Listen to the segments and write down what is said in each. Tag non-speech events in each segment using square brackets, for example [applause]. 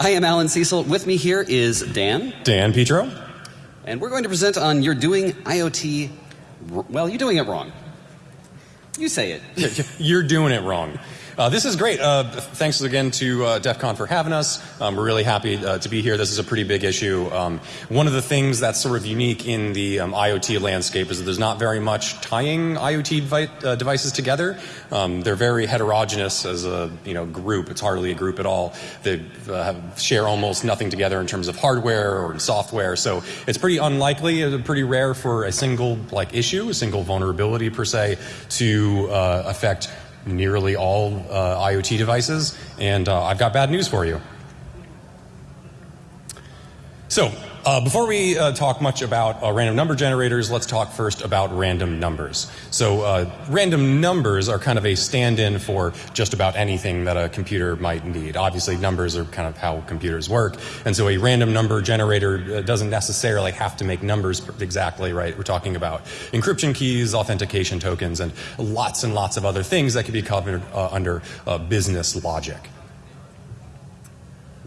I am Allan Cecil. With me here is Dan. Dan Petro. And we're going to present on You're Doing IoT. Well, you're doing it wrong. You say it. [laughs] you're doing it wrong. Uh, this is great. Uh, thanks again to uh, DEF CON for having us. Um, we're really happy uh, to be here. This is a pretty big issue. Um, one of the things that's sort of unique in the um, IoT landscape is that there's not very much tying IoT uh, devices together. Um, they're very heterogeneous as a you know group. It's hardly a group at all. They uh, share almost nothing together in terms of hardware or software. So it's pretty unlikely, pretty rare for a single like issue, a single vulnerability per se, to affect nearly all uh, IoT devices, and uh, I've got bad news for you. So, uh, before we uh, talk much about uh, random number generators, let's talk first about random numbers. So, uh, random numbers are kind of a stand in for just about anything that a computer might need. Obviously, numbers are kind of how computers work, and so a random number generator uh, doesn't necessarily have to make numbers exactly right. We're talking about encryption keys, authentication tokens, and lots and lots of other things that could be covered uh, under business logic.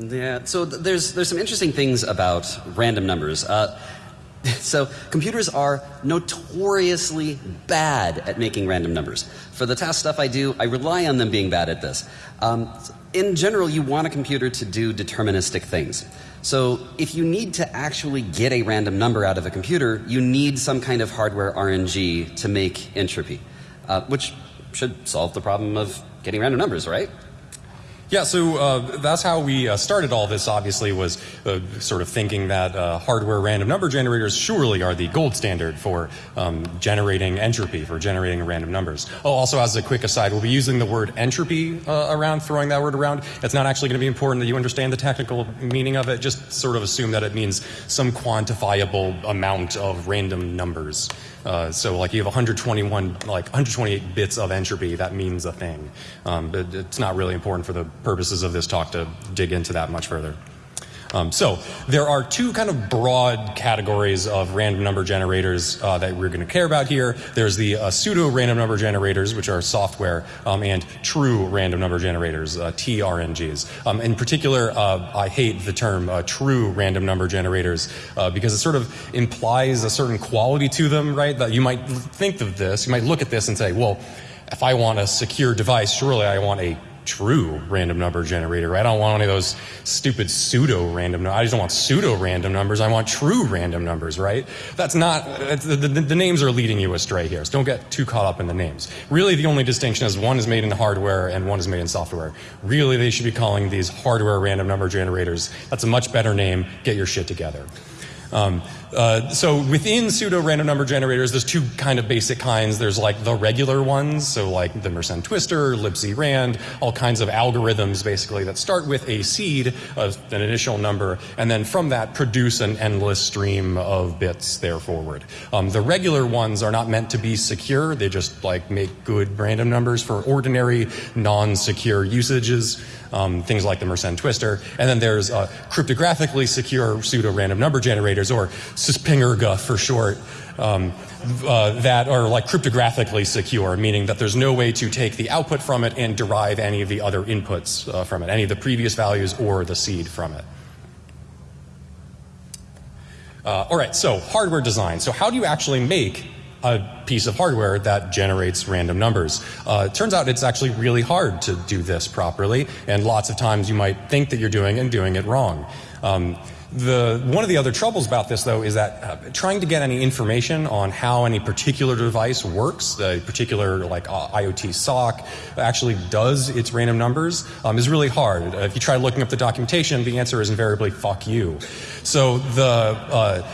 Yeah, so th there's, there's some interesting things about random numbers. Uh, [laughs] so computers are notoriously bad at making random numbers. For the task stuff I do, I rely on them being bad at this. Um, in general, you want a computer to do deterministic things. So if you need to actually get a random number out of a computer, you need some kind of hardware RNG to make entropy, uh, which should solve the problem of getting random numbers, right? Yeah, so uh, that's how we uh, started all this, obviously, was uh, sort of thinking that uh, hardware random number generators surely are the gold standard for um, generating entropy, for generating random numbers. Oh, also, as a quick aside, we'll be using the word entropy uh, around, throwing that word around. It's not actually going to be important that you understand the technical meaning of it. Just sort of assume that it means some quantifiable amount of random numbers. Uh, so like you have 121, like 128 bits of entropy, that means a thing. Um, but it's not really important for the purposes of this talk to dig into that much further. Um, so there are two kind of broad categories of random number generators uh, that we're going to care about here. There's the uh, pseudo random number generators, which are software, um, and true random number generators, uh, TRNGs. Um, in particular, uh, I hate the term uh, true random number generators uh, because it sort of implies a certain quality to them, right? That you might think of this, you might look at this and say, well, if I want a secure device, surely I want a true random number generator. Right? I don't want any of those stupid pseudo random. I just don't want pseudo random numbers. I want true random numbers. Right? That's not the, the, the, names are leading you astray here. So don't get too caught up in the names. Really, the only distinction is one is made in hardware and one is made in software. Really, they should be calling these hardware random number generators. That's a much better name. Get your shit together. Um, uh, so within pseudo random number generators, there's two kind of basic kinds. There's like the regular ones, so like the Mersenne twister, libc rand, all kinds of algorithms basically that start with a seed, of an initial number, and then from that produce an endless stream of bits there forward. Um, the regular ones are not meant to be secure. They just like make good random numbers for ordinary non-secure usages. Um, things like the Mersenne twister, And then there's uh, cryptographically secure pseudo random number generators or SPINGRGA for short, um, uh, that are like cryptographically secure, meaning that there's no way to take the output from it and derive any of the other inputs uh, from it, any of the previous values or the seed from it. Uh, all right, so hardware design. So how do you actually make a piece of hardware that generates random numbers. Uh, it turns out it's actually really hard to do this properly, and lots of times you might think that you're doing and doing it wrong. Um, the, one of the other troubles about this, though, is that uh, trying to get any information on how any particular device works, the particular like uh, IoT SOC actually does its random numbers, um, is really hard. Uh, if you try looking up the documentation, the answer is invariably "fuck you." So the uh,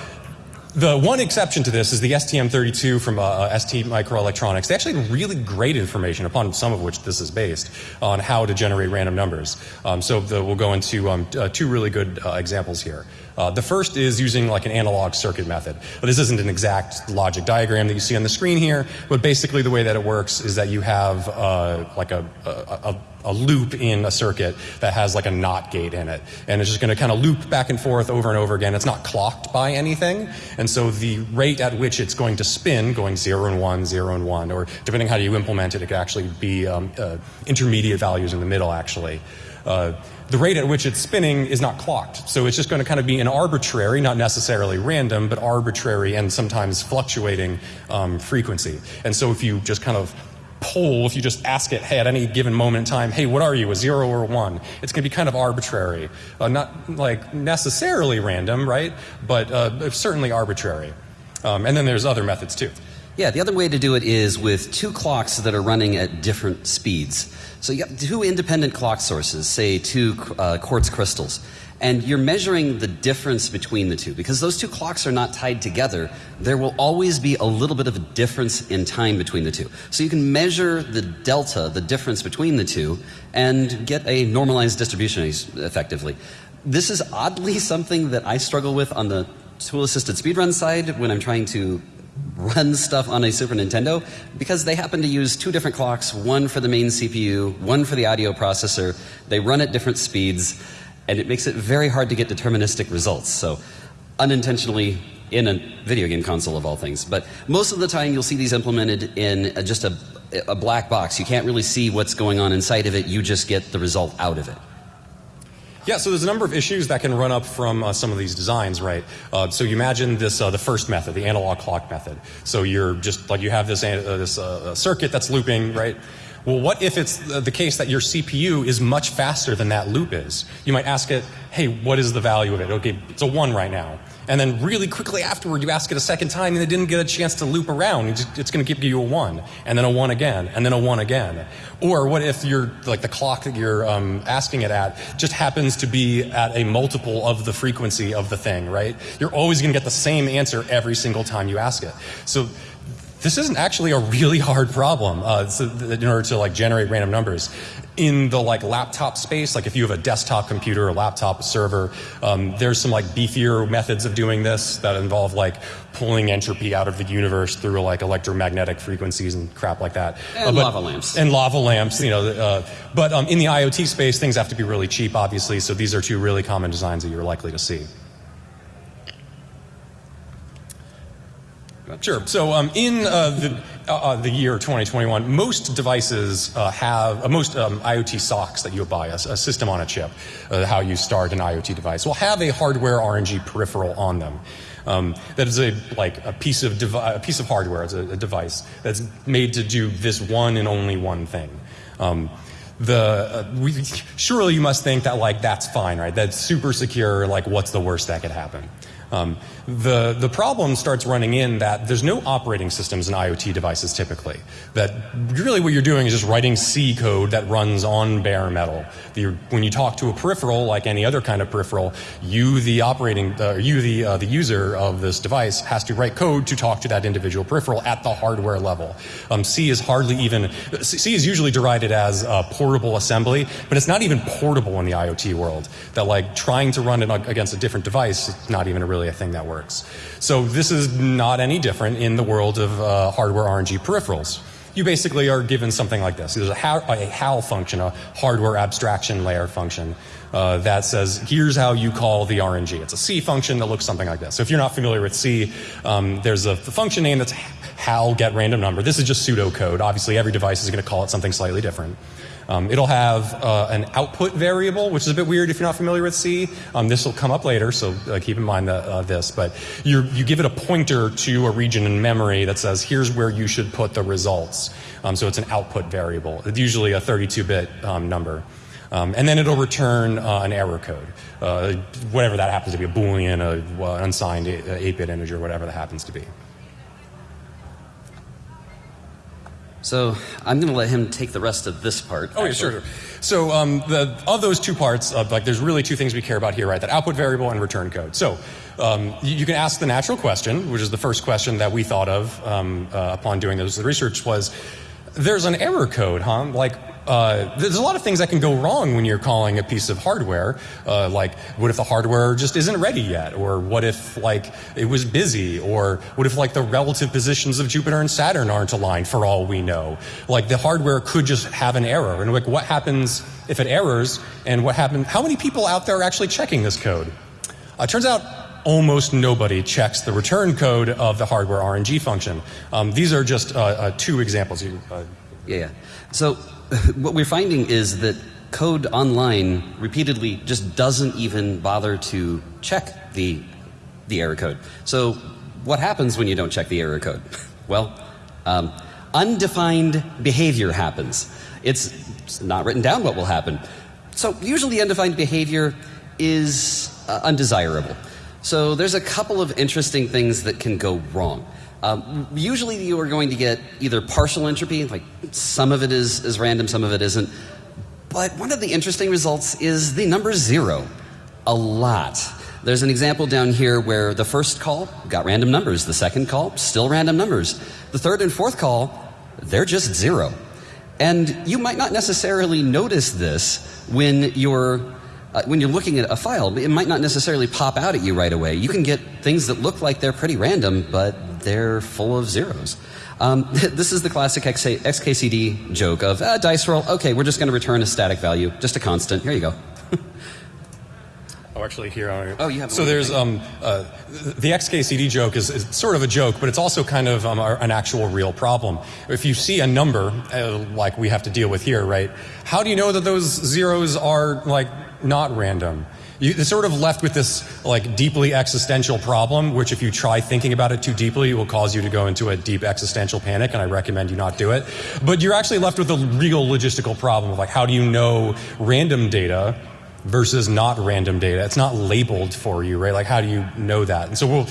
the one exception to this is the STM32 from uh, uh ST Microelectronics. They actually have really great information, upon some of which this is based, on how to generate random numbers. Um, so the, we'll go into um, uh, two really good uh, examples here. Uh, the first is using like an analog circuit method. But this isn't an exact logic diagram that you see on the screen here, but basically the way that it works is that you have uh, like a, a, a a loop in a circuit that has like a NOT gate in it. And it's just going to kind of loop back and forth over and over again. It's not clocked by anything. And so the rate at which it's going to spin, going 0 and 1, 0 and 1, or depending how you implement it, it could actually be um, uh, intermediate values in the middle actually. uh, the rate at which it's spinning is not clocked. So it's just going to kind of be an arbitrary, not necessarily random, but arbitrary and sometimes fluctuating um, frequency. And so if you just kind of poll, if you just ask it, hey, at any given moment in time, hey, what are you, a zero or a one? It's going to be kind of arbitrary. Uh, not like necessarily random, right? But uh, certainly arbitrary. Um, and then there's other methods too. Yeah, the other way to do it is with two clocks that are running at different speeds. So you have two independent clock sources, say two uh, quartz crystals, and you're measuring the difference between the two. Because those two clocks are not tied together, there will always be a little bit of a difference in time between the two. So you can measure the delta, the difference between the two, and get a normalized distribution effectively. This is oddly [laughs] something that I struggle with on the tool assisted speedrun side when I'm trying to run stuff on a Super Nintendo because they happen to use two different clocks, one for the main CPU, one for the audio processor. They run at different speeds, and it makes it very hard to get deterministic results. So, unintentionally, in a video game console of all things. But most of the time, you'll see these implemented in just a, a black box. You can't really see what's going on inside of it, you just get the result out of it. Yeah, so there's a number of issues that can run up from uh, some of these designs, right? Uh, so you imagine this, uh, the first method, the analog clock method. So you're just like you have this uh, this uh, circuit that's looping, right? Well, what if it's the case that your CPU is much faster than that loop is? You might ask it, hey, what is the value of it? Okay, it's a one right now and then really quickly afterward you ask it a second time and it didn't get a chance to loop around. It's going to give you a one and then a one again and then a one again. Or what if you're like the clock that you're um, asking it at just happens to be at a multiple of the frequency of the thing right? You're always going to get the same answer every single time you ask it. So this isn't actually a really hard problem uh, so in order to like generate random numbers. In the like laptop space like if you have a desktop computer a laptop server um, there's some like beefier methods of doing this that involve like pulling entropy out of the universe through like electromagnetic frequencies and crap like that. And uh, but, lava lamps. And lava lamps you know uh, but um, in the iot space things have to be really cheap obviously so these are two really common designs that you're likely to see Sure. So um, in uh, the, uh, uh the year 2021, most devices uh, have, uh, most um, IoT SoCs that you buy, a, a system on a chip, uh, how you start an IoT device, will have a hardware RNG peripheral on them. Um, that is a like a piece of a piece of hardware, it's a, a, device that's made to do this one and only one thing. Um, the we, surely you must think that like that's fine, right? That's super secure. Like, what's the worst that could happen? Um, the, the problem starts running in that there's no operating systems in IoT devices typically. That really what you're doing is just writing C code that runs on bare metal. The, when you talk to a peripheral, like any other kind of peripheral, you, the operating, uh, you, the, uh, the user of this device, has to write code to talk to that individual peripheral at the hardware level. Um, C is hardly even, C is usually derided as portable assembly, but it's not even portable in the IoT world. That like trying to run it against a different device is not even really a thing that works works. So this is not any different in the world of uh, hardware RNG peripherals. You basically are given something like this. There's a HAL, a function, a hardware abstraction layer function, uh, that says, here's how you call the RNG. It's a C function that looks something like this. So if you're not familiar with C, um, there's a function name that's HAL get random number. This is just pseudocode. Obviously, every device is going to call it something slightly different. Um, it'll have uh, an output variable, which is a bit weird if you're not familiar with C. Um, this will come up later, so uh, keep in mind that, uh, this. But you give it a pointer to a region in memory that says, here's where you should put the results. Um, so it's an output variable. It's usually a 32-bit um, number. Um, and then it'll return uh, an error code, uh, whatever that happens to be, a Boolean, an uh, unsigned 8-bit integer, whatever that happens to be. So I'm going to let him take the rest of this part. Oh, yeah, sure. So um, the, of those two parts, uh, like there's really two things we care about here, right? That output variable and return code. So um, you, you, can ask the natural question, which is the first question that we thought of um, uh, upon doing this research was, there's an error code, huh? Like uh, there's a lot of things that can go wrong when you're calling a piece of hardware. Uh, like, what if the hardware just isn't ready yet? Or what if, like, it was busy? Or what if, like, the relative positions of Jupiter and Saturn aren't aligned for all we know? Like, the hardware could just have an error. And, like, what happens if it errors? And what happens? How many people out there are actually checking this code? Uh, it turns out almost nobody checks the return code of the hardware RNG function. Um, these are just uh, uh, two examples. Uh, yeah. So [laughs] what we're finding is that code online repeatedly just doesn't even bother to check the, the error code. So, what happens when you don't check the error code? [laughs] Well, um, undefined behavior happens. It's, not written down what will happen. So, usually, undefined behavior is uh, undesirable. So, there's a couple of interesting things that can go wrong. Um, usually, you are going to get either partial entropy, like some of it is, is random, some of it isn't. But one of the interesting results is the number zero. A lot. There's an example down here where the first call got random numbers, the second call, still random numbers. The third and fourth call, they're just zero. And you might not necessarily notice this when you're uh, when you're looking at a file, it might not necessarily pop out at you right away. You can get things that look like they're pretty random, but they're full of zeros. Um, [laughs] this is the classic XKCD joke of ah, dice roll. Okay, we're just going to return a static value, just a constant. Here you go. [laughs] Oh, actually, here. Uh, oh, you have. So there's um, uh, the XKCD joke is, is, sort of a joke, but it's also kind of um, an actual real problem. If you see a number uh, like we have to deal with here, right? How do you know that those zeros are like not random? You, are sort of left with this like deeply existential problem, which if you try thinking about it too deeply, will cause you to go into a deep existential panic, and I recommend you not do it. But you're actually left with a real logistical problem of like how do you know random data versus not random data. It's not labeled for you, right? Like, how do you know that? And so, we'll,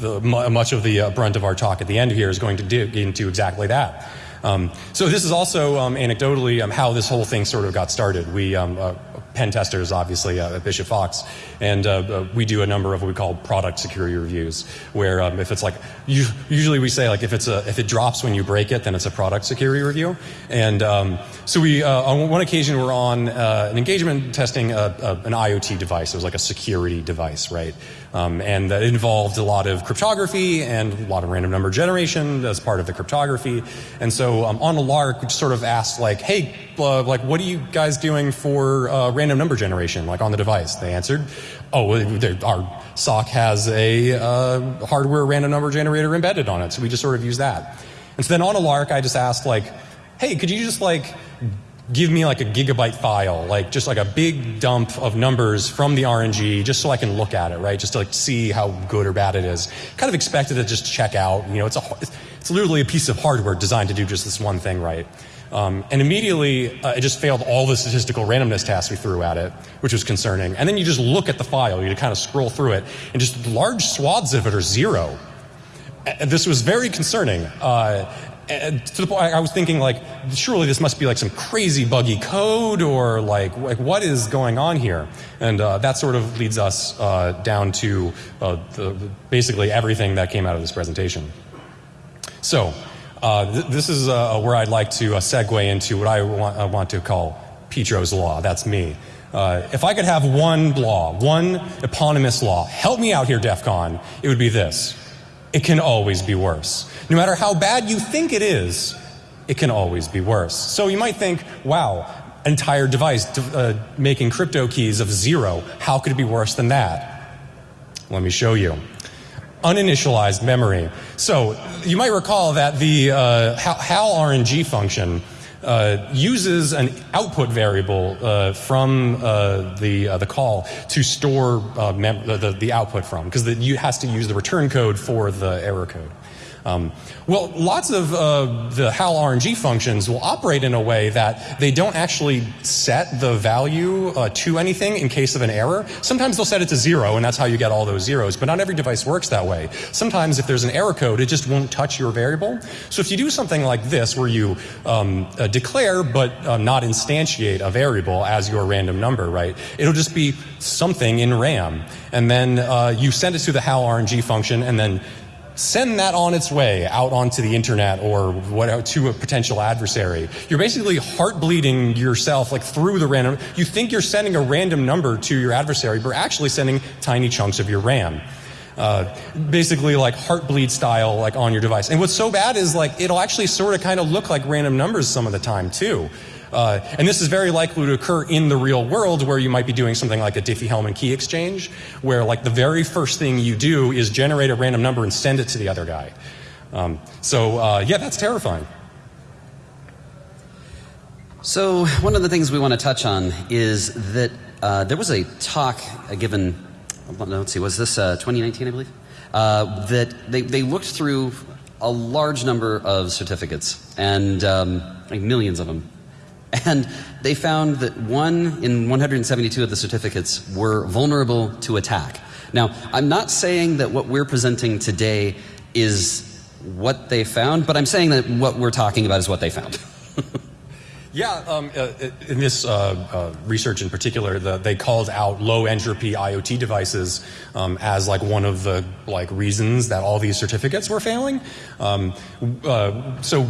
the, much of the uh, brunt of our talk at the end here is going to dig into exactly that. Um, so this is also um, anecdotally um, how this whole thing sort of got started. We um, uh, pen testers, obviously, uh, at Bishop Fox, and uh, uh, we do a number of what we call product security reviews, where um, if it's like usually we say like if it's a if it drops when you break it, then it's a product security review. And um, so we uh, on one occasion we're on uh, an engagement testing an IoT device. It was like a security device, right? Um, and that involved a lot of cryptography and a lot of random number generation as part of the cryptography. And so um, on a lark, we sort of asked like, hey, uh, like what are you guys doing for uh, random number generation, like on the device? They answered, oh, our SOC has a uh, hardware random number generator embedded on it, so we just sort of use that. And so then on a lark, I just asked like, hey, could you just like give me like a gigabyte file, like just like a big dump of numbers from the RNG, just so I can look at it, right? Just to like see how good or bad it is. Kind of expected to just check out. You know, it's a it's literally a piece of hardware designed to do just this one thing, right? Um, and immediately, uh, it just failed all the statistical randomness tests we threw at it, which was concerning. And then you just look at the file, you kind of scroll through it, and just large swaths of it are zero. And this was very concerning. Uh, and to the point I was thinking like surely this must be like some crazy buggy code or like like what is going on here and uh, that sort of leads us uh, down to uh, the, basically everything that came out of this presentation so uh, th- this is uh, where I'd like to uh, segue into what I want, want to call Petro's law that's me if I could have one law, one eponymous law, help me out here, DEF CON, it would be this. It can always be worse. No matter how bad you think it is, it can always be worse. So you might think, wow, entire device uh, making crypto keys of zero, how could it be worse than that? Let me show you. Uninitialized memory. So you might recall that the uh, HAL RNG function uh, uses an output variable uh, from uh, the uh, the call to store uh, the, the output from because it has to use the return code for the error code. Um, well, lots of uh, the HAL RNG functions will operate in a way that they don't actually set the value uh, to anything in case of an error. Sometimes they'll set it to zero, and that's how you get all those zeros. But not every device works that way. Sometimes, if there's an error code, it just won't touch your variable. So if you do something like this, where you um, uh, declare but uh, not instantiate a variable as your random number, right? It'll just be something in RAM, and then uh, you send it to the HAL RNG function, and then send that on its way out onto the internet or what, to a potential adversary. You're basically heart bleeding yourself like through the random. You think you're sending a random number to your adversary, but actually sending tiny chunks of your RAM. Uh, basically like heartbleed style like on your device. And what's so bad is like it'll actually sort of kind of look like random numbers some of the time too. Uh, and this is very likely to occur in the real world where you might be doing something like a Diffie-Hellman key exchange, where like the very first thing you do is generate a random number and send it to the other guy. Um, so uh, yeah, that's terrifying. So, one of the things we want to touch on is that uh, there was a talk uh, given, let's see, was this uh, 2019, I believe? Uh, that they, they looked through a large number of certificates and um, like millions of them. And they found that one in 172 of the certificates were vulnerable to attack. Now, I'm not saying that what we're presenting today is what they found, but I'm saying that what we're talking about is what they found. [laughs] Yeah, um, uh, in this uh, uh, research in particular, the, they called out low entropy IoT devices um, as like one of the like reasons that all these certificates were failing. Um, uh, so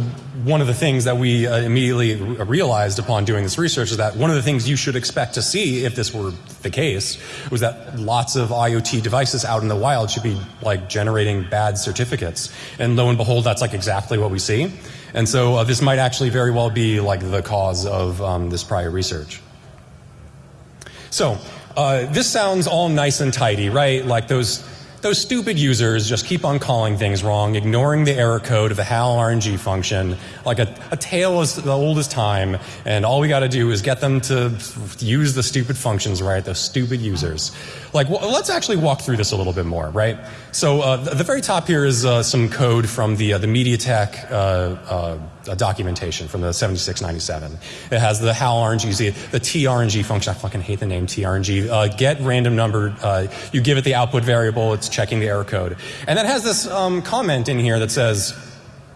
one of the things that we uh, immediately realized upon doing this research is that one of the things you should expect to see if this were the case was that lots of IoT devices out in the wild should be like generating bad certificates, and lo and behold, that's like exactly what we see. And so uh, this might actually very well be like the cause of um, this prior research. So uh, this sounds all nice and tidy, right? Like those those stupid users just keep on calling things wrong, ignoring the error code of the HAL RNG function, like a, a tale as old as time, and all we got to do is get them to use the stupid functions right, those stupid users. Like, well, let's actually walk through this a little bit more, right? So, uh, the, the, very top here is uh, some code from the, uh, the MediaTek uh, uh, documentation from the 7697. It has the HAL RNG, the, the TRNG function. I fucking hate the name TRNG. Uh, get random number, you give it the output variable, it's checking the error code. And that has this um, comment in here that says,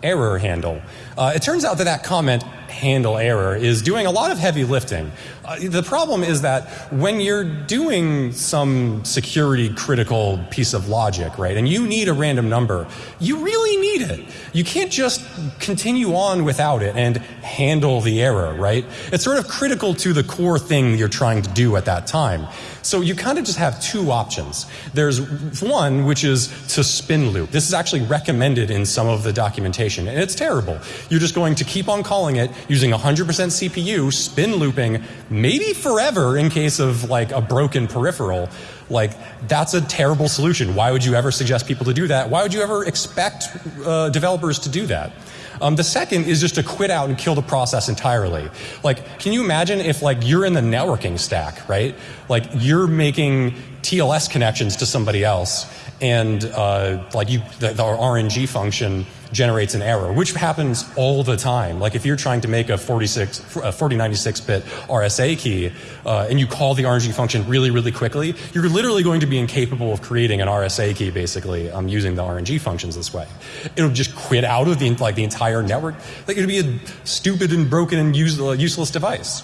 error handle. Uh, it turns out that that comment handle error is doing a lot of heavy lifting. Uh, the problem is that when you're doing some security critical piece of logic, right, and you need a random number, you really need it. You can't just continue on without it and handle the error, right? It's sort of critical to the core thing you're trying to do at that time. So you kind of just have two options. There's one, which is to spin loop. This is actually recommended in some of the documentation, and it's terrible. You're just going to keep on calling it using 100% CPU, spin looping, maybe forever in case of like a broken peripheral. Like, that's a terrible solution. Why would you ever suggest people to do that? Why would you ever expect uh, developers to do that? Um, the second is just to quit out and kill the process entirely. Like, can you imagine if like you're in the networking stack, right? Like you're making TLS connections to somebody else, and uh, like you, the, the RNG function generates an error, which happens all the time. Like if you're trying to make a 46, a 4096-bit RSA key, uh, and you call the RNG function really, really quickly, you're literally going to be incapable of creating an RSA key, basically, um, using the RNG functions this way. It'll just quit out of the like the entire network. Like it'd be a stupid and broken and use, uh, useless device.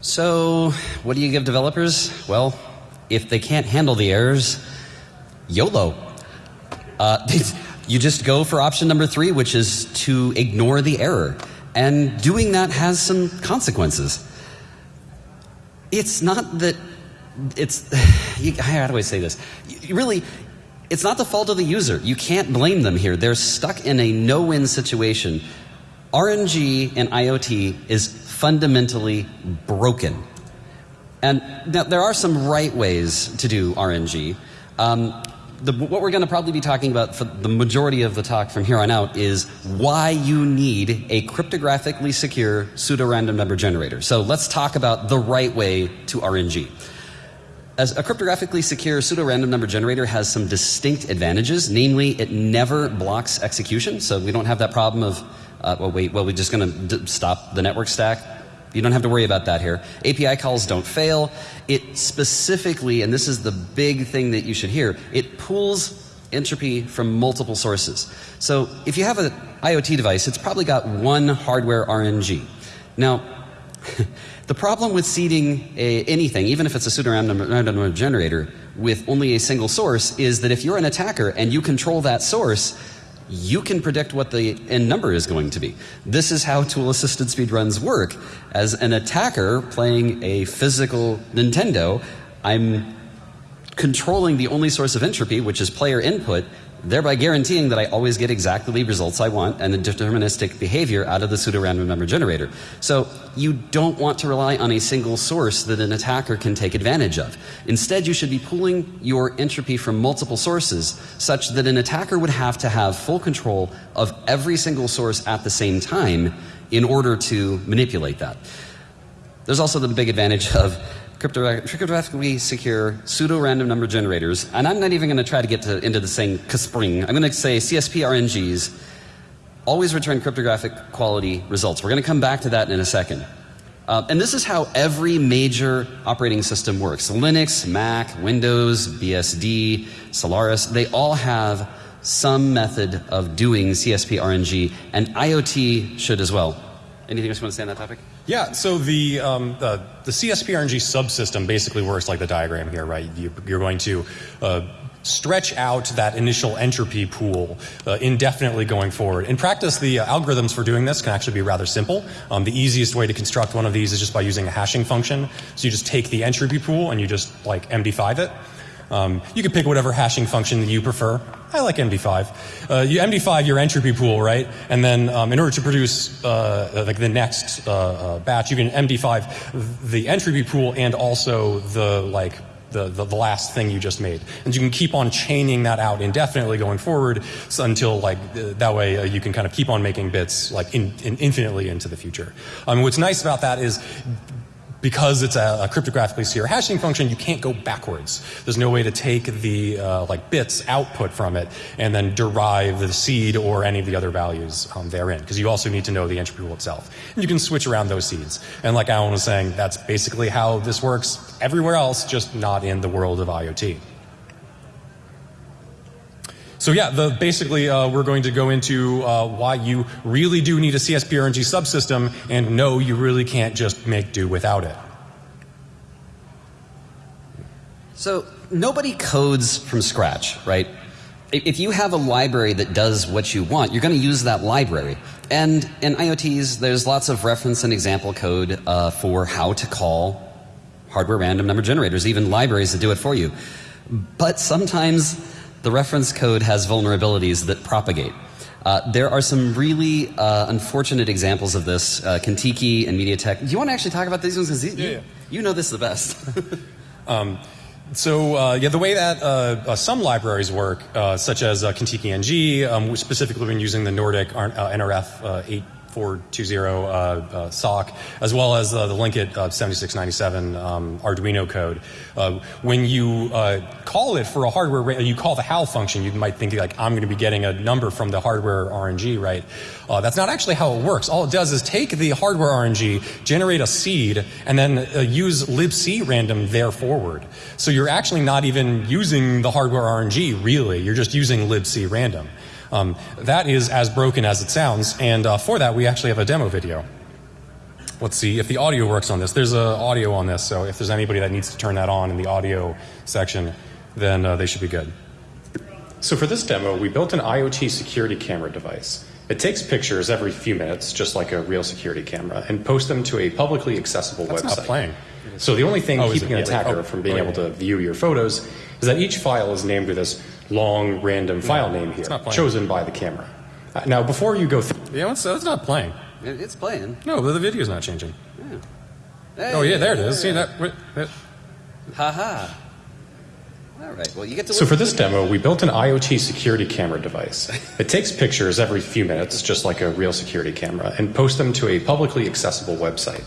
So, what do you give developers? Well, if they can't handle the errors, YOLO. Uh, [laughs] You just go for option number three, which is to ignore the error. And doing that has some consequences. It's not that it's, [sighs] how do I say this? Really, it's not the fault of the user. You can't blame them here. They're stuck in a no win situation. RNG and IoT is fundamentally broken. And now, there are some right ways to do RNG. Um, the, what we're going to probably be talking about for the majority of the talk from here on out is why you need a cryptographically secure pseudo-random number generator. So let's talk about the right way to RNG. As a cryptographically secure pseudo-random number generator has some distinct advantages, namely it never blocks execution, so we don't have that problem of, uh, well, wait, well, we're just going to stop the network stack you don't have to worry about that here. API calls don't fail. It specifically, and this is the big thing that you should hear, it pulls entropy from multiple sources. So if you have an IoT device, it's probably got one hardware RNG. Now, [laughs] the problem with seeding a, anything, even if it's a pseudorandom random generator, with only a single source, is that if you're an attacker and you control that source, you can predict what the end number is going to be. This is how tool assisted speedruns work. As an attacker playing a physical Nintendo, I'm controlling the only source of entropy, which is player input, thereby guaranteeing that I always get exactly the results I want and the deterministic behavior out of the pseudo-random number generator. So you don't want to rely on a single source that an attacker can take advantage of. Instead, you should be pooling your entropy from multiple sources such that an attacker would have to have full control of every single source at the same time in order to manipulate that. There's also the big advantage of cryptographically secure pseudo random number generators. And I'm not even going to try to get to, into the saying Caspring. I'm going to say CSP RNGs always return cryptographic quality results. We're going to come back to that in a second. Uh, and this is how every major operating system works Linux, Mac, Windows, BSD, Solaris, they all have some method of doing CSP RNG, and IoT should as well. Anything else you want to say on that topic? Yeah, so the, um, the, the CSP RNG subsystem basically works like the diagram here, right? You, are going to uh, stretch out that initial entropy pool uh, indefinitely going forward. In practice, the uh, algorithms for doing this can actually be rather simple. Um, the easiest way to construct one of these is just by using a hashing function. So you just take the entropy pool and you just like MD5 it. Um, you can pick whatever hashing function that you prefer. I like MD5. Uh, you MD5 your entropy pool, right? And then um, in order to produce uh, like the next uh, uh batch, you can MD5 the entropy pool and also the like the, the, the, last thing you just made. And you can keep on chaining that out indefinitely going forward so until like uh, that way uh, you can kind of keep on making bits like in, in infinitely into the future. Um, what's nice about that is because it's a, a, cryptographically secure hashing function, you can't go backwards. There's no way to take the uh, like bits output from it and then derive the seed or any of the other values um, therein, because you also need to know the entropy pool itself. And you can switch around those seeds. And like Allan was saying, that's basically how this works everywhere else, just not in the world of IoT. So yeah, the, basically uh, we're going to go into uh, why you really do need a CSP-RNG subsystem, and no, you really can't just make do without it. So nobody codes from scratch, right? If you have a library that does what you want, you're going to use that library. And in IoTs, there's lots of reference and example code uh, for how to call hardware random number generators, even libraries that do it for you. But sometimes the reference code has vulnerabilities that propagate. Uh, there are some really uh, unfortunate examples of this. Uh, Contiki and MediaTek. Do you want to actually talk about these ones? Because yeah, yeah. you know this the best. [laughs] um, so uh, yeah, the way that uh, uh, some libraries work, such as uh, Contiki NG, um, specifically when using the Nordic NRF 8 420 uh, uh, SOC, as well as uh, the Linkit uh, 7697 um, Arduino code. Uh, when you call it for a hardware, you call the HAL function, you might think like, I'm going to be getting a number from the hardware RNG, right? that's not actually how it works. All it does is take the hardware RNG, generate a seed, and then use libc random there forward. So you're actually not even using the hardware RNG, really. You're just using libc random. Um, that is as broken as it sounds, and uh, for that we actually have a demo video. Let's see if the audio works on this. There's a audio on this, so if there's anybody that needs to turn that on in the audio section, then uh, they should be good. So for this demo, we built an IoT security camera device. It takes pictures every few minutes, just like a real security camera, and posts them to a publicly accessible That's website. Not playing. So the only thing oh, keeping an attacker oh, from being oh, able to view your photos is that each file is named with this long random file name here, chosen by the camera. Uh, now, before you go through. Yeah, it's, it's not playing. It's playing. No, but the video's not changing. Yeah. Hey, oh, yeah, there it is. See that? Ha ha. All right. Well, you get to. So for this demo, we built an IoT security camera device. It takes pictures every few minutes, just like a real security camera, and posts them to a publicly accessible website.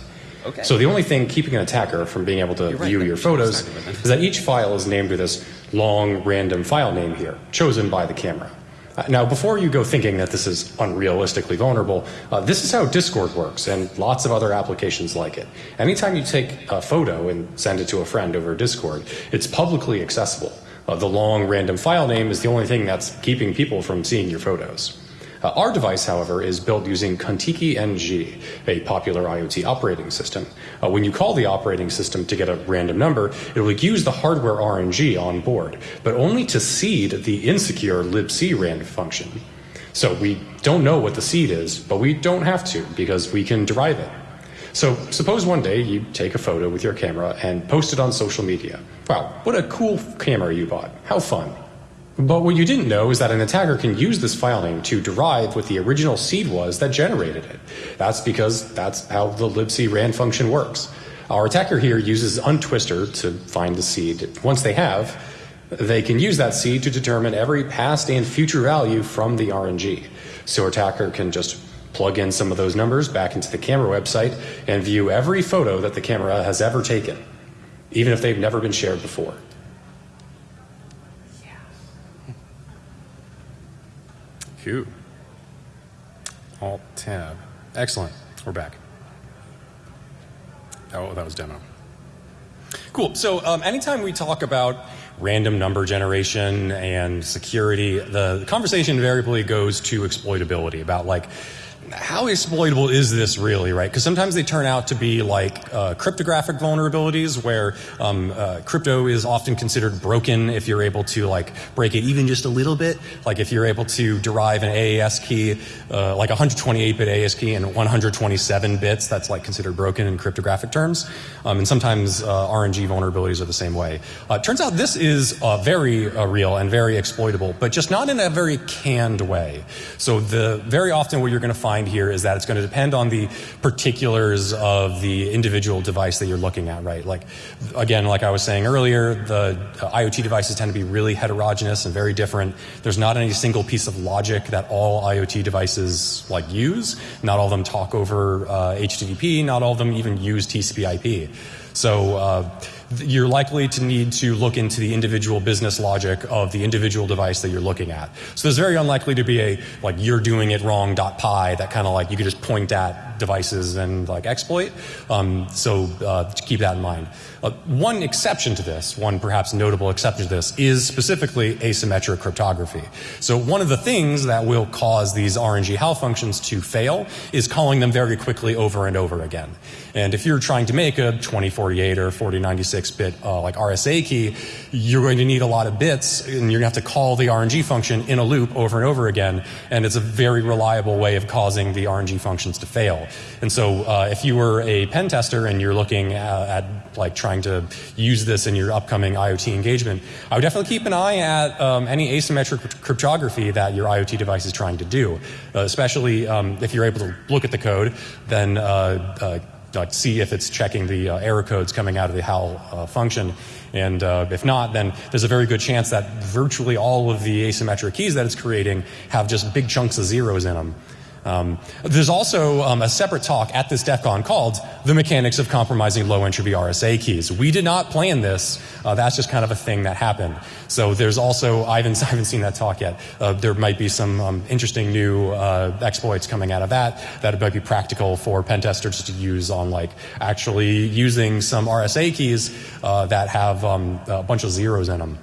Okay. So the only thing keeping an attacker from being able to view your photos is that each file is named with this long random file name here, chosen by the camera. Uh, now, before you go thinking that this is unrealistically vulnerable, uh, this is how Discord works and lots of other applications like it. Anytime you take a photo and send it to a friend over Discord, it's publicly accessible. Uh, the long random file name is the only thing that's keeping people from seeing your photos. Uh, our device, however, is built using Contiki NG, a popular IoT operating system. Uh, when you call the operating system to get a random number, it will use the hardware RNG on board, but only to seed the insecure libc rand function. So we don't know what the seed is, but we don't have to because we can derive it. So suppose one day you take a photo with your camera and post it on social media. Wow, what a cool camera you bought. How fun. But what you didn't know is that an attacker can use this file name to derive what the original seed was that generated it. That's because that's how the libc rand function works. Our attacker here uses untwister to find the seed. Once they have, they can use that seed to determine every past and future value from the RNG. So attacker can just plug in some of those numbers back into the camera website, and view every photo that the camera has ever taken, even if they've never been shared before. Cool. Alt tab. Excellent. We're back. Oh, that was demo. Cool. So, um, anytime we talk about random number generation and security, the conversation invariably goes to exploitability about like how exploitable is this really, right? Because sometimes they turn out to be like uh, cryptographic vulnerabilities where um, uh, crypto is often considered broken if you're able to like break it even just a little bit. Like if you're able to derive an AES key, uh, like 128-bit AES key and 127 bits, that's like considered broken in cryptographic terms. Um, and sometimes uh, RNG vulnerabilities are the same way. Uh, turns out this is uh, very real and very exploitable, but just not in a very canned way. So the very often what you're going to find here is that it's going to depend on the particulars of the individual device that you're looking at, right? Like, again, like I was saying earlier, the IoT devices tend to be really heterogeneous and very different. There's not any single piece of logic that all IoT devices like use. Not all of them talk over uh, HTTP. Not all of them even use TCP/IP. So. Uh, you're likely to need to look into the individual business logic of the individual device that you're looking at. So there's very unlikely to be a like you're doing it wrong dot py that kind of like you could just point at devices and like exploit. Um, so uh, keep that in mind. Uh, one exception to this, one perhaps notable exception to this, is specifically asymmetric cryptography. So one of the things that will cause these RNG HAL functions to fail is calling them very quickly over and over again. And if you're trying to make a 2048 or 4096 bit uh, like RSA key, you're going to need a lot of bits and you're going to have to call the RNG function in a loop over and over again. And it's a very reliable way of causing the RNG functions to fail. And so uh, if you were a pen tester and you're looking at, uh, at, like trying to use this in your upcoming IoT engagement, I would definitely keep an eye at um, any asymmetric cryptography that your IoT device is trying to do, uh, especially um, if you're able to look at the code, then uh, see if it's checking the uh, error codes coming out of the HAL uh, function. And uh, if not, then there's a very good chance that virtually all of the asymmetric keys that it's creating have just big chunks of zeros in them. Um, there's also um, a separate talk at this DEF CON called The Mechanics of Compromising Low Entropy RSA Keys. We did not plan this. Uh, that's just kind of a thing that happened. So there's also, I haven't, [laughs] I haven't seen that talk yet. Uh, there might be some um, interesting new uh, exploits coming out of that that might be practical for pen testers to use on like actually using some RSA keys uh, that have um, a bunch of zeros in them.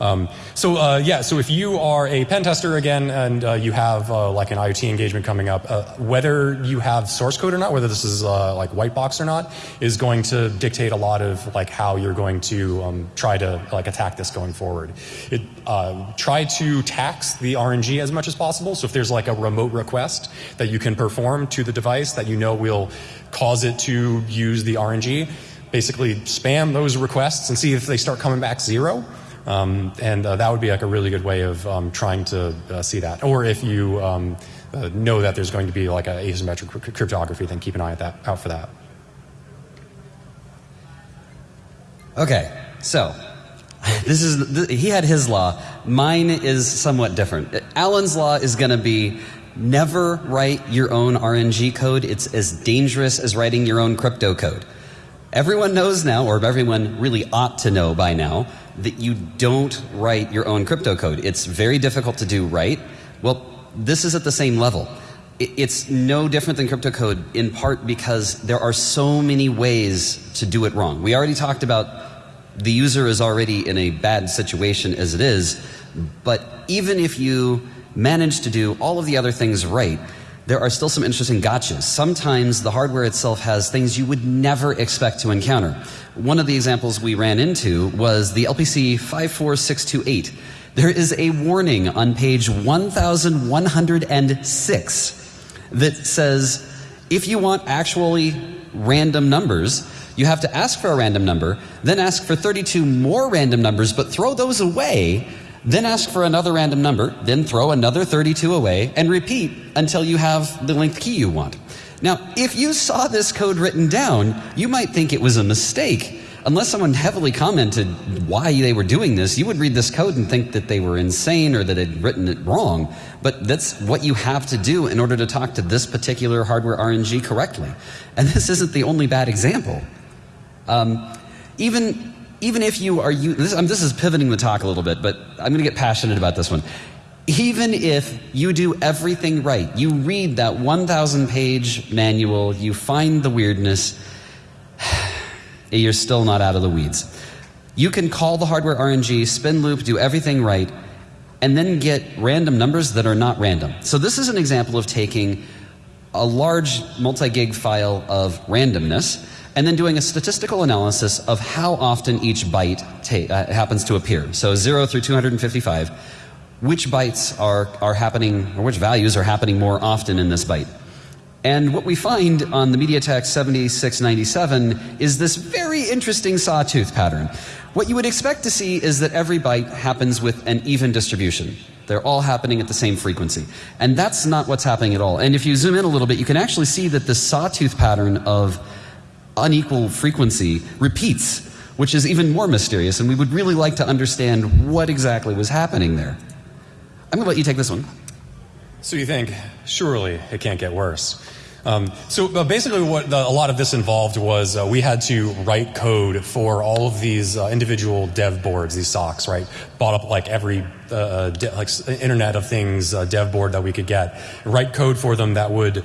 Um, so uh, yeah, so if you are a pen tester again and uh, you have uh, like an IoT engagement coming up, uh, whether you have source code or not, whether this is uh, like white box or not, is going to dictate a lot of like how you're going to um, try to like attack this going forward. It, uh, try to tax the RNG as much as possible. So if there's like a remote request that you can perform to the device that you know will cause it to use the RNG, basically spam those requests and see if they start coming back zero. Um, and uh, that would be like a really good way of um, trying to uh, see that. Or if you um, uh, know that there's going to be like an asymmetric cryptography, then keep an eye at that, out for that. Okay, so [laughs] this is he had his law. Mine is somewhat different. Allan's law is going to be never write your own RNG code. It's as dangerous as writing your own crypto code. Everyone knows now, or everyone really ought to know by now, that you don't write your own crypto code. It's very difficult to do right. Well, this is at the same level. It's no different than crypto code in part because there are so many ways to do it wrong. We already talked about the user is already in a bad situation as it is, but even if you manage to do all of the other things right, there are still some interesting gotchas. Sometimes the hardware itself has things you would never expect to encounter. One of the examples we ran into was the LPC 54628. There is a warning on page 1106 that says if you want actually random numbers, you have to ask for a random number, then ask for 32 more random numbers, but throw those away then ask for another random number, then throw another 32 away, and repeat until you have the length key you want. Now, if you saw this code written down, you might think it was a mistake. unless someone heavily commented why they were doing this, you would read this code and think that they were insane or that they'd written it wrong. But that's what you have to do in order to talk to this particular hardware RNG correctly. And [laughs] this isn't the only bad example. Um, even even if you are you this, um, this is pivoting the talk a little bit, but I'm going to get passionate about this one. Even if you do everything right, you read that 1,000 page manual, you find the weirdness, [sighs] you're still not out of the weeds. You can call the hardware RNG, spin loop, do everything right, and then get random numbers that are not random. So, this is an example of taking a large multi gig file of randomness and then doing a statistical analysis of how often each byte uh, happens to appear. So 0 through 255, which bytes are, are happening, or which values are happening more often in this byte. And what we find on the MediaTek 7697 is this very interesting sawtooth pattern. What you would expect to see is that every byte happens with an even distribution. They're all happening at the same frequency. And that's not what's happening at all. And if you zoom in a little bit, you can actually see that the sawtooth pattern of unequal frequency repeats, which is even more mysterious, and we would really like to understand what exactly was happening there. I'm going to let you take this one. So you think, surely it can't get worse. Um, so uh, basically, what the, a lot of this involved was uh, we had to write code for all of these uh, individual dev boards, these SoCs, right? Bought up like every uh, uh, like Internet of Things uh, dev board that we could get, write code for them that would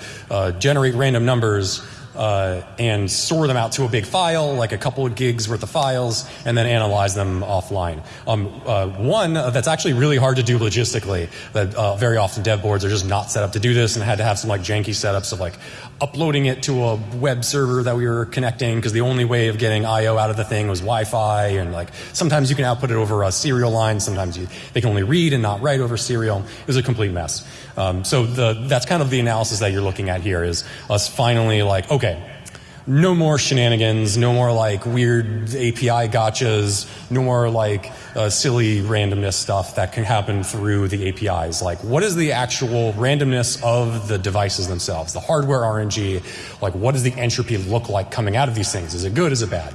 generate random numbers uh, and store them out to a big file, like a couple of gigs worth of files, and then analyze them offline. Um, uh, one that's actually really hard to do logistically. That uh, very often dev boards are just not set up to do this, and had to have some like janky setups of like uploading it to a web server that we were connecting because the only way of getting I/O out of the thing was Wi-Fi, and like sometimes you can output it over a serial line, sometimes you, they can only read and not write over serial. It was a complete mess. Um, so the, that's kind of the analysis that you're looking at here is us finally like, okay, no more shenanigans, no more like weird API gotchas, no more like uh, silly randomness stuff that can happen through the APIs. Like, what is the actual randomness of the devices themselves, the hardware RNG? Like, what does the entropy look like coming out of these things? Is it good? Is it bad?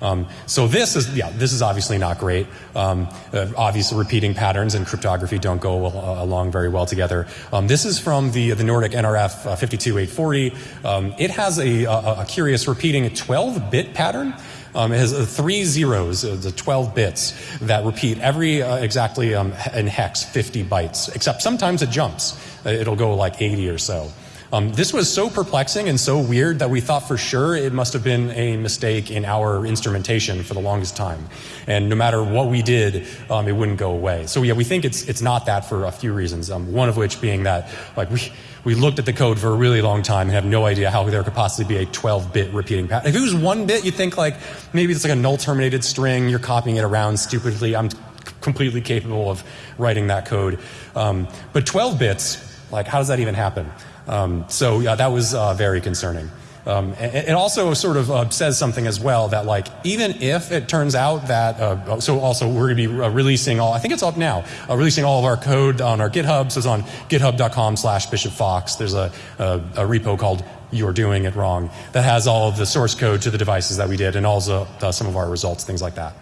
Um, so this is, yeah, this is obviously not great. Um, uh, obviously, repeating patterns and cryptography don't go uh, along very well together. Um, this is from the the Nordic NRF uh, 52840. Um, it has a, a, a curious repeating 12-bit pattern. Um, it has uh, three zeros, uh, the 12 bits that repeat every uh, exactly um, in hex 50 bytes, except sometimes it jumps. Uh, it'll go like 80 or so. Um, this was so perplexing and so weird that we thought for sure it must have been a mistake in our instrumentation for the longest time. And no matter what we did, um, it wouldn't go away. So yeah, we think it's it's not that for a few reasons. Um, one of which being that like we we looked at the code for a really long time and have no idea how there could possibly be a 12-bit repeating pattern. If it was one bit, you'd think like maybe it's like a null terminated string. You're copying it around stupidly. I'm completely capable of writing that code. Um, but 12 bits, like how does that even happen? Um, so yeah, that was uh, very concerning. Um, it also sort of uh, says something as well that like even if it turns out that uh, so also we're going to be uh, releasing all I think it's up now uh, releasing all of our code on our GitHub so it's on github.com slash Bishop Fox there's a, a, a, repo called you're doing it wrong that has all of the source code to the devices that we did and also uh, some of our results things like that.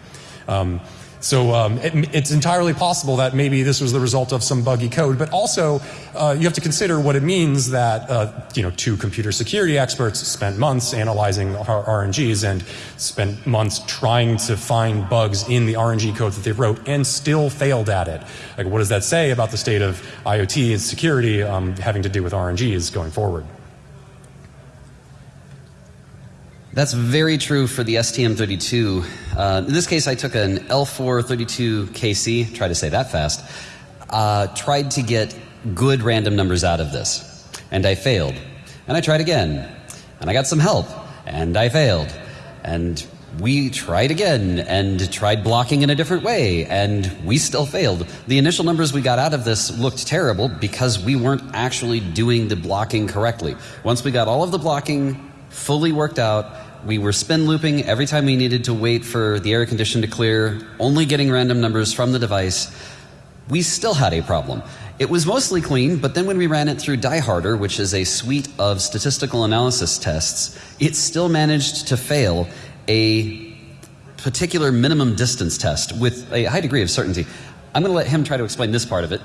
Um, so um, it, it's entirely possible that maybe this was the result of some buggy code, but also uh, you have to consider what it means that uh, you know two computer security experts spent months analyzing RNGs and spent months trying to find bugs in the RNG code that they wrote and still failed at it. Like, what does that say about the state of IoT and security um, having to do with RNGs going forward? That's very true for the STM32. Uh, in this case, I took an L432KC, try to say that fast, uh, tried to get good random numbers out of this, and I failed. And I tried again, and I got some help, and I failed. And we tried again and tried blocking in a different way, and we still failed. The initial numbers we got out of this looked terrible because we weren't actually doing the blocking correctly. Once we got all of the blocking fully worked out, we were spin looping every time we needed to wait for the air condition to clear, only getting random numbers from the device. We still had a problem. It was mostly clean, but then when we ran it through DieHarder, which is a suite of statistical analysis tests, it still managed to fail a particular minimum distance test with a high degree of certainty. I'm going to let him try to explain this part of it.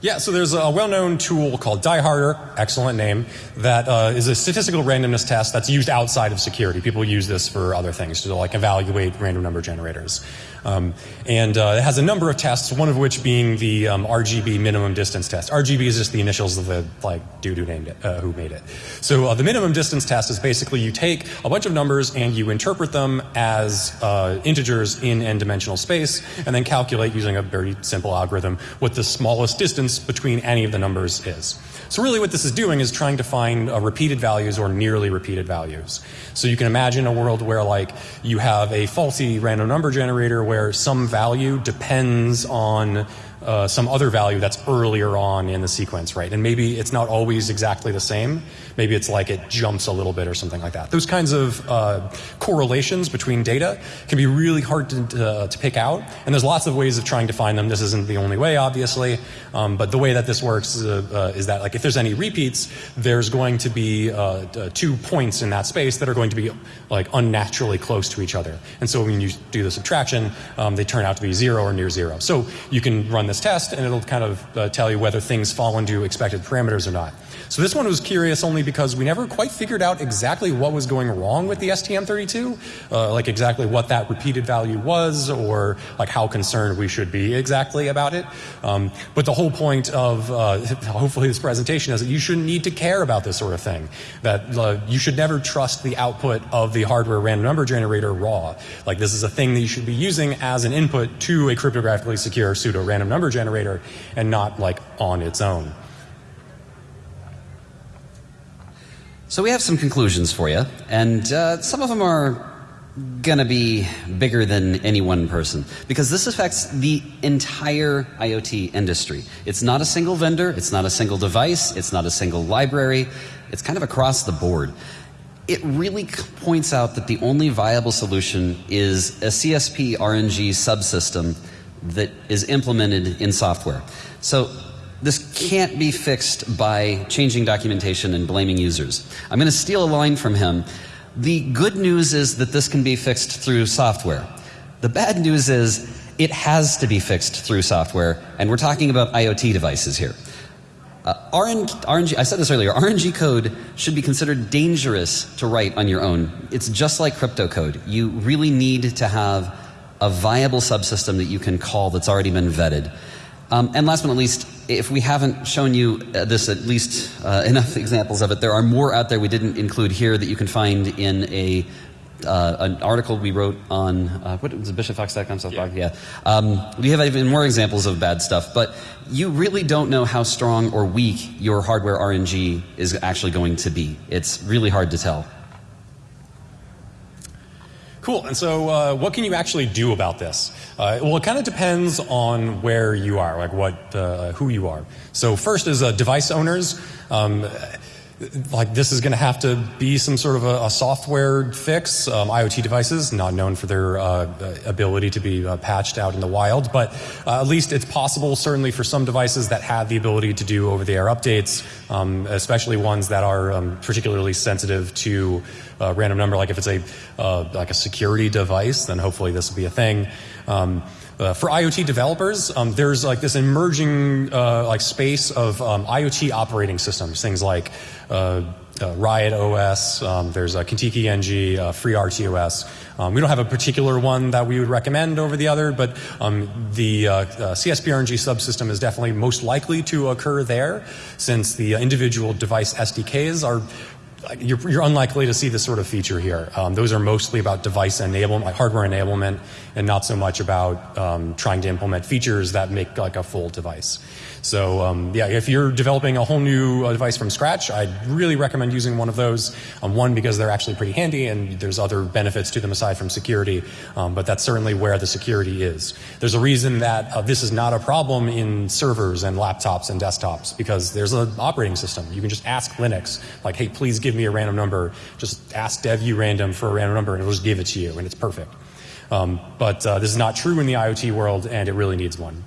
Yeah, so there's a well-known tool called Die Harder, excellent name, that uh, is a statistical randomness test that's used outside of security. People use this for other things to like evaluate random number generators. Um, and uh, it has a number of tests, one of which being the um, RGB minimum distance test. RGB is just the initials of the like dude who named it, uh, who made it. So uh, the minimum distance test is basically you take a bunch of numbers and you interpret them as uh, integers in n-dimensional space, and then calculate using a very simple algorithm what the smallest distance between any of the numbers is. So really what this is doing is trying to find uh, repeated values or nearly repeated values. So you can imagine a world where like you have a faulty random number generator where some value depends on uh, some other value that's earlier on in the sequence, right? And maybe it's not always exactly the same. Maybe it's like it jumps a little bit or something like that. Those kinds of uh, correlations between data can be really hard to, uh, to pick out, and there's lots of ways of trying to find them. This isn't the only way, obviously, um, but the way that this works is, uh, is, that like if there's any repeats, there's going to be uh, two points in that space that are going to be like unnaturally close to each other. And so when you do the subtraction, um, they turn out to be zero or near zero. So you can run this test and it'll kind of uh, tell you whether things fall into expected parameters or not. So this one was curious only because we never quite figured out exactly what was going wrong with the STM32, uh, like exactly what that repeated value was or like how concerned we should be exactly about it. Um, but the whole point of uh, [laughs] hopefully this presentation is that you shouldn't need to care about this sort of thing. That uh, you should never trust the output of the hardware random number generator raw. Like this is a thing that you should be using as an input to a cryptographically secure pseudo random number generator and not like on its own. So we have some conclusions for you, and uh, some of them are going to be bigger than any one person because this affects the entire IoT industry. It's not a single vendor, it's not a single device, it's not a single library, it's kind of across the board. It really points out that the only viable solution is a CSP RNG subsystem that is implemented in software. So this can't be fixed by changing documentation and blaming users. I'm going to steal a line from him. The good news is that this can be fixed through software. The bad news is it has to be fixed through software, and we're talking about IoT devices here. Uh, RNG, I said this earlier, RNG code should be considered dangerous to write on your own. It's just like crypto code. You really need to have a viable subsystem that you can call that's already been vetted. Um, and last but not least, if we haven't shown you uh, this at least uh, enough examples of it, there are more out there we didn't include here that you can find in a uh, an article we wrote on uh, what was it, bishopfox.com stuff yeah. yeah. Um, we have even more examples of bad stuff, but you really don't know how strong or weak your hardware RNG is actually going to be. It's really hard to tell. Cool. And so, uh, what can you actually do about this? Uh, well, it kind of depends on where you are, like what, uh, who you are. So, first is uh, device owners. Um, like this is going to have to be some sort of a, a software fix. Um, IoT devices, not known for their uh, ability to be uh, patched out in the wild, but uh, at least it's possible, certainly for some devices that have the ability to do over-the-air updates, um, especially ones that are um, particularly sensitive to uh, random number. Like if it's a uh, like a security device, then hopefully this will be a thing. Um, uh, for IoT developers, um, there's like this emerging uh, like space of um, IoT operating systems, things like uh, uh Riot OS, um, there's a Contiki NG, uh, FreeRTOS. Um, we don't have a particular one that we would recommend over the other, but um, the uh, CSPRNG subsystem is definitely most likely to occur there, since the individual device SDKs are you're, you're, unlikely to see this sort of feature here. Um, those are mostly about device enablement, like hardware enablement, and not so much about um, trying to implement features that make like a full device. So um, yeah, if you're developing a whole new uh, device from scratch, I'd really recommend using one of those. Um, one because they're actually pretty handy, and there's other benefits to them aside from security. Um, but that's certainly where the security is. There's a reason that uh, this is not a problem in servers and laptops and desktops because there's an operating system. You can just ask Linux, like, hey, please give me a random number. Just ask dev random for a random number, and it'll just give it to you, and it's perfect. Um, but uh, this is not true in the IoT world, and it really needs one.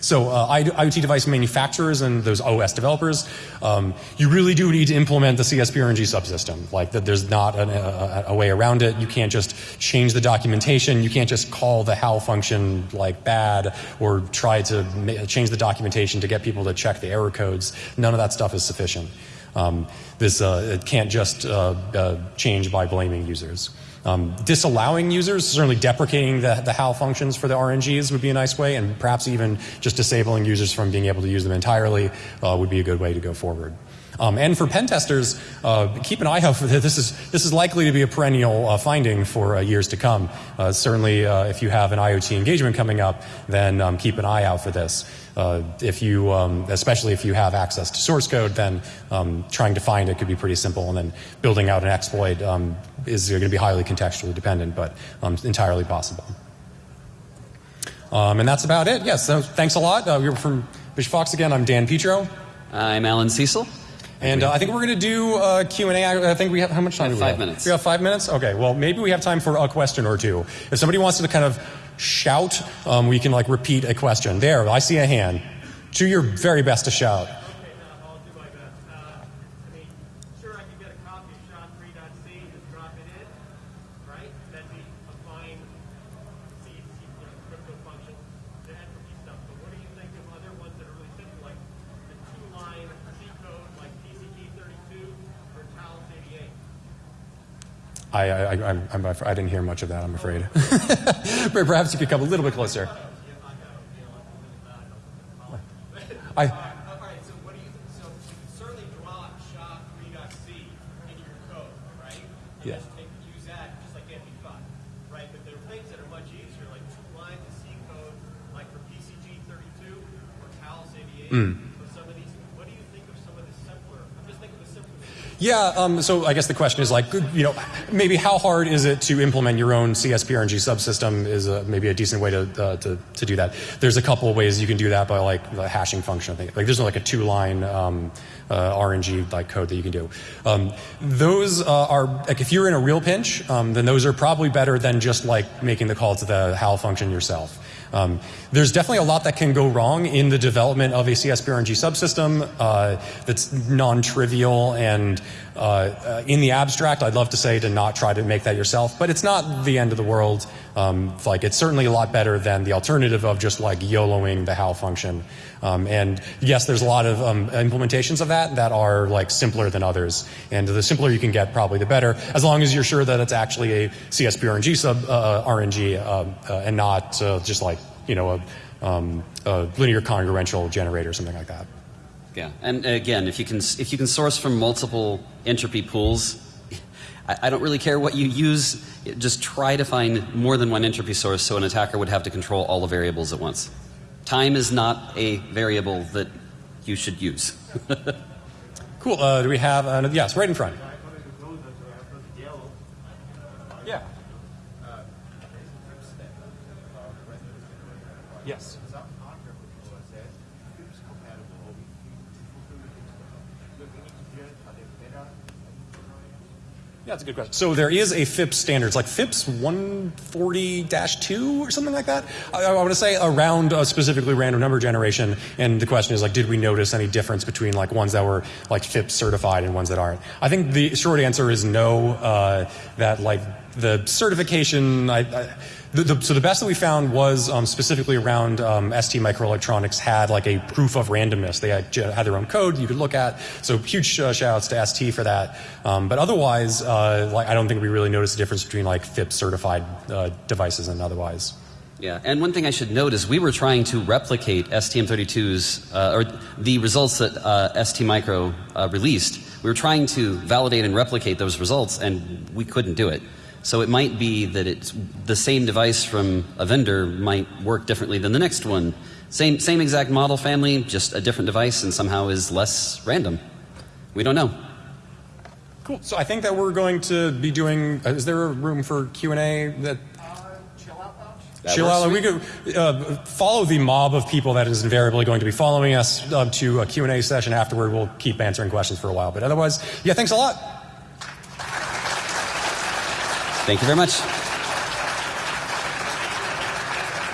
So uh, IoT device manufacturers and those OS developers, um, you really do need to implement the CSPRNG subsystem. Like that, there's not an, a, a, way around it. You can't just change the documentation. You can't just call the HAL function like bad or try to change the documentation to get people to check the error codes. None of that stuff is sufficient. Um, this uh, it can't just uh, uh change by blaming users. Um, disallowing users, certainly deprecating the, the HAL functions for the RNGs would be a nice way, and perhaps even just disabling users from being able to use them entirely uh, would be a good way to go forward. Um, and for pen testers, uh, keep an eye out for this. [laughs] This is, this is likely to be a perennial uh, finding for years to come. Certainly, if you have an IoT engagement coming up, then um, keep an eye out for this. Uh, if you, um, especially if you have access to source code, then um, trying to find it could be pretty simple, and then building out an exploit um, is going to be highly contextually dependent, but um, entirely possible. and that's about it. Yes, so thanks a lot. we are from Bishop Fox again. I'm Dan Petro. I'm Allan Cecil. And uh, I think we're going to do uh, Q&A. I think we have, how much time do we five have? minutes. We have five minutes? Okay, well, maybe we have time for a question or two. If somebody wants to kind of shout, um, we can like repeat a question. There, I see a hand. Do your very best to shout. I, I, I, I'm, I didn't hear much of that, I'm afraid. [laughs] Perhaps you could come a little bit closer. I, Yeah. use that just like MP5, right? But there are things that are much easier, like two lines of C code, like for PCG32 or Taus 88. Mm. Yeah, um, so I guess the question is like, you know, maybe how hard is it to implement your own CSPRNG subsystem is a, maybe a decent way to, uh, to, to do that. There's a couple of ways you can do that by like the hashing function. I think like there's like a two line um, uh, RNG like code that you can do. Um, those uh, are like if you're in a real pinch, um, then those are probably better than just like making the call to the HAL function yourself. Um, there's definitely a lot that can go wrong in the development of a CSPRNG subsystem uh, that's non-trivial and uh, uh, in the abstract, I'd love to say to not try to make that yourself, but it's not the end of the world. Um, like it's certainly a lot better than the alternative of just like YOLOing the HAL function. Um, and yes, there's a lot of um, implementations of that that are like simpler than others. And the simpler you can get, probably the better, as long as you're sure that it's actually a CSPRNG sub uh, RNG uh, uh, and not uh, just like you know a, um, a linear congruential generator or something like that. Yeah, and again, if you can if you can source from multiple entropy pools, I, I, don't really care what you use. Just try to find more than one entropy source, so an attacker would have to control all the variables at once. Time is not a variable that you should use. [laughs] cool. Uh, do we have? Uh, yes, right in front. Yeah, that's a good question. So there is a FIPS standard. It's like FIPS 140-2 or something like that. I, I want to say around specifically random number generation. And the question is like, did we notice any difference between like ones that were like FIPS certified and ones that aren't? I think the short answer is no. Uh, that like the certification, I, I the, the, so the best that we found was um, specifically around um, ST Microelectronics had like a proof of randomness. They had, had their own code you could look at. So huge uh, shout outs to ST for that. Um, but otherwise, uh, like I don't think we really noticed the difference between like FIPS certified uh, devices and otherwise. Yeah, and one thing I should note is we were trying to replicate STM32's uh, or the results that uh, ST Micro uh, released. We were trying to validate and replicate those results, and we couldn't do it. So it might be that it's the same device from a vendor might work differently than the next one. Same, same exact model family, just a different device and somehow is less random. We don't know. Cool. So I think that we're going to be doing, uh, is there a room for Q&A that Chill out. Chill out. We could uh, follow the mob of people that is invariably going to be following us uh, to a Q&A session afterward. We'll keep answering questions for a while. But otherwise, yeah, thanks a lot. Thank you very much.